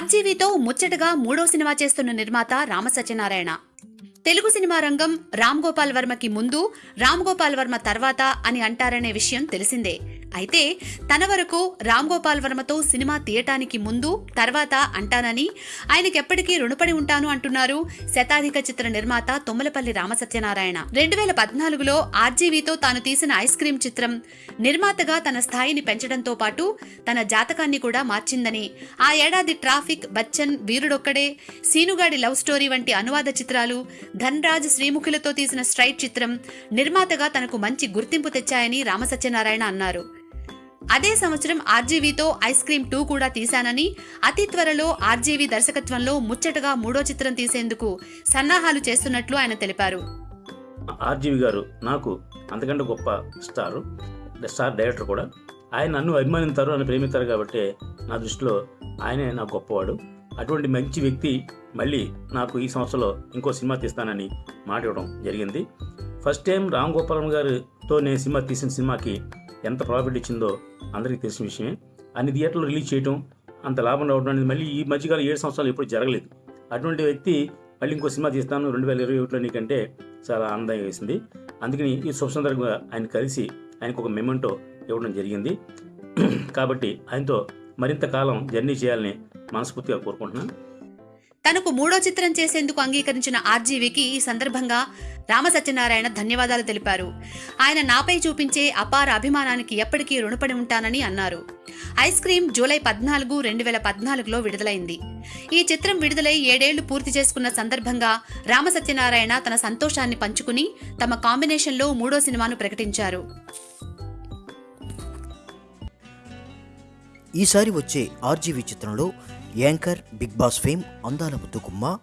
ఆర్జీవీతో ముచ్చటగా మూడో సినిమా చేస్తున్న నిర్మాత రామ సత్యనారాయణ. తెలుగు సినిమా రంగం రామ్ గోపాల్ వర్మకి ముందు రామ్ గోపాల్ వర్మ తర్వాత అని అంటారనే విషయం తెలిసిందే. అయితే తన వరకు రామ్ గోపాల్ వర్మతో సినిమా తీయటానికి ముందు తర్వాత అంటానని ఆయనకెప్పటికీ రుణపడి ఉంటాను అంటున్నారు శతాధిక చిత్ర నిర్మాత తుమ్మలపల్లి రామసత్యనారాయణ. రెండు వేల పద్నాలుగులో ఆర్జీవీతో తాను తీసిన ఐస్ క్రీమ్ చిత్రం నిర్మాతగా తన స్థాయిని పెంచడంతో పాటు తన జాతకాన్ని కూడా మార్చిందని. ఆ ఏడాది traffic Bachchan Veerudokkade Seenugadi love story వంటి అనువాద చిత్రాలు ధన్రాజ్ శ్రీముఖులతో తీసిన స్ట్రైట్ చిత్రం నిర్మాతగా తనకు మంచి గుర్తింపు తెచ్చాయని రామసత్యనారాయణ అన్నారు. అదే సంవత్సరం ఆర్జీవీతో ఐస్ క్రీమ్ టూ కూడా తీశానని అతి త్వరలో ఆర్జీవీ దర్శకత్వంలో ముచ్చటగా మూడో చిత్రం తీసేందుకు సన్నాహాలు చేస్తున్నట్లు ఆయన తెలిపారు. ఆర్జీవి గారు నాకు అంతకంటే గొప్ప స్టార్ స్టార్ డైరెక్టర్ కూడా. ఆయన నన్ను అభిమానిస్తారు నన్ను ప్రేమిస్తారు కాబట్టి నా దృష్టిలో ఆయనే నా గొప్పవాడు. అటువంటి మంచి వ్యక్తి మళ్ళీ నాకు ఈ సంవత్సరంలో ఇంకో సినిమా తీస్తానని మాట ఇవ్వడం జరిగింది. ఫస్ట్ టైం రామ్ గోపాలం గారితో నేను సినిమా తీసిన సినిమాకి ఎంత ప్రాఫిట్ ఇచ్చిందో అందరికీ తెలిసిన విషయమే. అన్ని థియేటర్లు రిలీజ్ చేయడం అంత లాభం రావడం అనేది మళ్ళీ ఈ మధ్యకాలం ఏడు సంవత్సరాలు ఎప్పుడు జరగలేదు. అటువంటి వ్యక్తి మళ్ళీ ఇంకో సినిమా తీస్తాను రెండు వేల ఇరవై ఒకటిలో నీకంటే చాలా ఆనందంగా వేసింది. అందుకని ఈ శుభ సందర్భంగా ఆయన కలిసి ఆయనకు ఒక మెమెంటో ఇవ్వడం జరిగింది. కాబట్టి ఆయనతో మరింత కాలం జర్నీ చేయాలని మనస్ఫూర్తిగా కోరుకుంటున్నాను. తనకు మూడో చిత్రం చేసేందుకు అంగీకరించిన ఆర్జీవికి ఈ సందర్భంగా రామ సత్యనారాయణ ధన్యవాదాలు తెలిపారు. ఆయన నాపై చూపించే అపార అభిమానానికి ఎప్పటికీ రుణపడి ఉంటానని అన్నారు. ఐస్ క్రీమ్ జూలై పద్నాలుగు రెండు వేల పద్నాలుగులో విడుదలైంది. ఈ చిత్రం విడుదలై ఏడేళ్ళు పూర్తి చేసుకున్న సందర్భంగా రామ సత్యనారాయణ తన సంతోషాన్ని పంచుకుని తమ కాంబినేషన్లో మూడో సినిమాను ప్రకటించారు. ఈసారి వచ్చే ఆర్జీవి చిత్రంలో యాంకర్ బిగ్ బాస్ ఫేమ్ అందాల ముద్దుకుమ్మ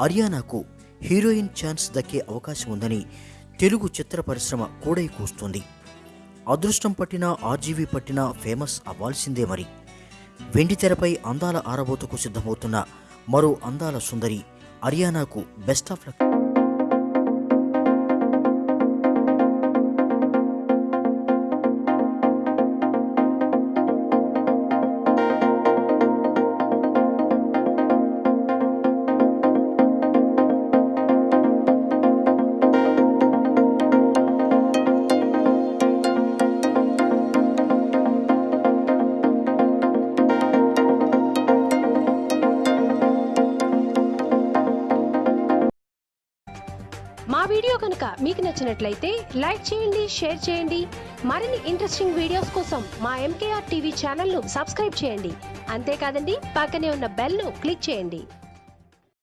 అరియానాకు హీరోయిన్ ఛాన్స్ దక్కే అవకాశం ఉందని తెలుగు చిత్ర పరిశ్రమ కూడై కూస్తుంది. అదృష్టం పట్టిన ఆర్జీవీ పట్టిన ఫేమస్ అవ్వాల్సిందే మరి. వెండి తెరపై అందాల ఆరబోతకు సిద్ధమవుతున్న మరో అందాల సుందరి అరియానాకు బెస్ట్ ఆఫ్ లక్ వీడియో కనుక మీకు నచ్చినట్లయితే లైక్ చేయండి షేర్ చేయండి. మరిన్ని ఇంట్రెస్టింగ్ వీడియోస్ కోసం మా ఎంకేఆర్ టీవీ ఛానల్ను సబ్స్క్రైబ్ చేయండి. అంతేకాదండి పక్కనే ఉన్న బెల్ను క్లిక్ చేయండి.